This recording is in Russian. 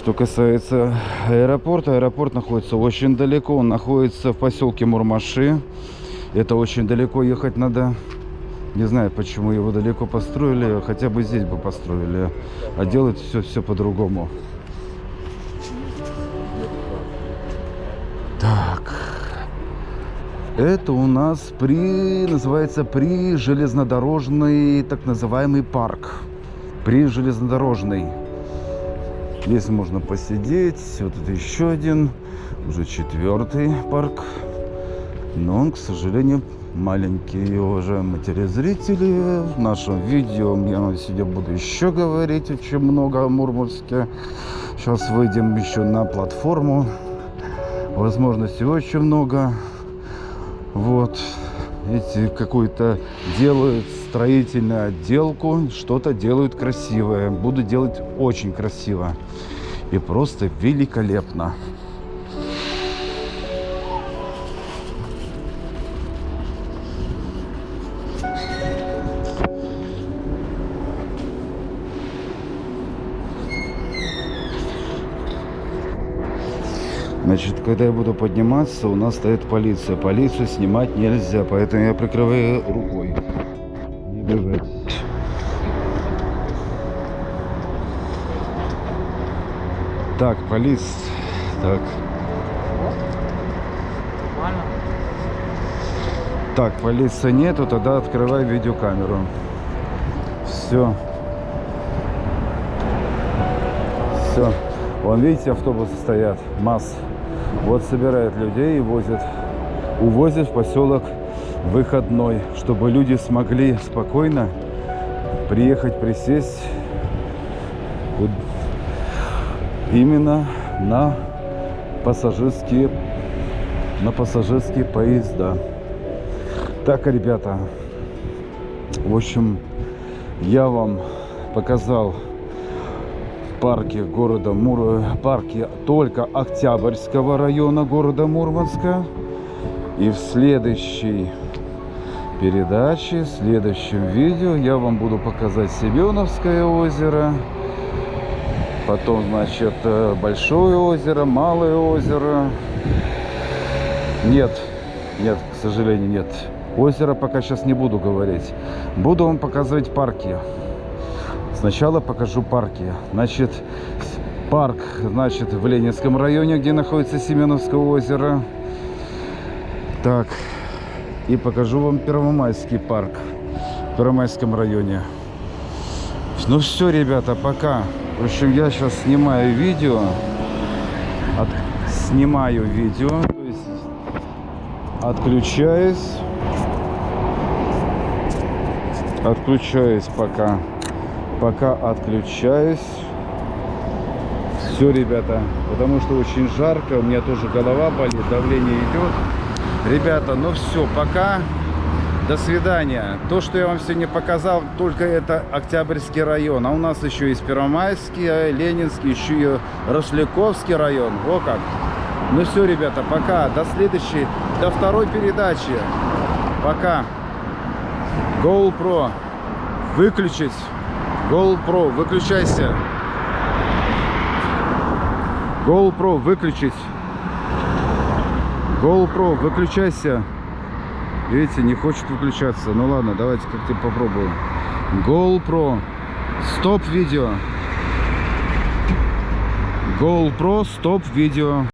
Что касается аэропорта, аэропорт находится очень далеко. Он находится в поселке Мурмаши. Это очень далеко ехать надо. Не знаю, почему его далеко построили. Хотя бы здесь бы построили. А делать все, все по-другому. Так. Это у нас при, называется, при железнодорожный, так называемый парк. При железнодорожный. Здесь можно посидеть. Вот это еще один, уже четвертый парк. Но он, к сожалению, маленький. Уважаемые телезрители, в нашем видео я сегодня буду еще говорить очень много о Мурманске. Сейчас выйдем еще на платформу. Возможностей очень много. Вот. Эти какую-то делают строительную отделку, что-то делают красивое. Буду делать очень красиво. И просто великолепно. Значит, когда я буду подниматься, у нас стоит полиция. Полицию снимать нельзя, поэтому я прикрываю рукой. Не обижайтесь. Так, полиц. Так. Так, полиции нету, тогда открывай видеокамеру. Все. Все. Вон, видите, автобусы стоят, масс. Вот собирают людей и возят, увозят в поселок выходной, чтобы люди смогли спокойно приехать, присесть именно на пассажирские, на пассажирские поезда. Так, ребята, в общем, я вам показал парке города Мур... парке только Октябрьского района города Мурманска. И в следующей передаче, в следующем видео я вам буду показать Семеновское озеро. Потом, значит, э, Большое озеро, Малое озеро. Нет, нет, к сожалению, нет. Озеро пока сейчас не буду говорить. Буду вам показывать парки. Сначала покажу парки. Значит, парк, значит, в Ленинском районе, где находится Семеновское озеро. Так, и покажу вам Первомайский парк в Первомайском районе. Ну все, ребята, пока. В общем, я сейчас снимаю видео. От... Снимаю видео. То есть отключаюсь. Отключаюсь пока пока отключаюсь. Все, ребята, потому что очень жарко, у меня тоже голова болит, давление идет. Ребята, ну все, пока. До свидания. То, что я вам сегодня показал, только это Октябрьский район. А у нас еще есть Первомайский, Ленинский, еще и Росляковский район. О как. Ну все, ребята, пока. До следующей, до второй передачи. Пока. GoPro. Выключить. GoPro, выключайся. GoPro, выключить. GoPro, выключайся. Видите, не хочет выключаться. Ну ладно, давайте как-то попробуем. GoPro, стоп видео. GoPro, стоп видео.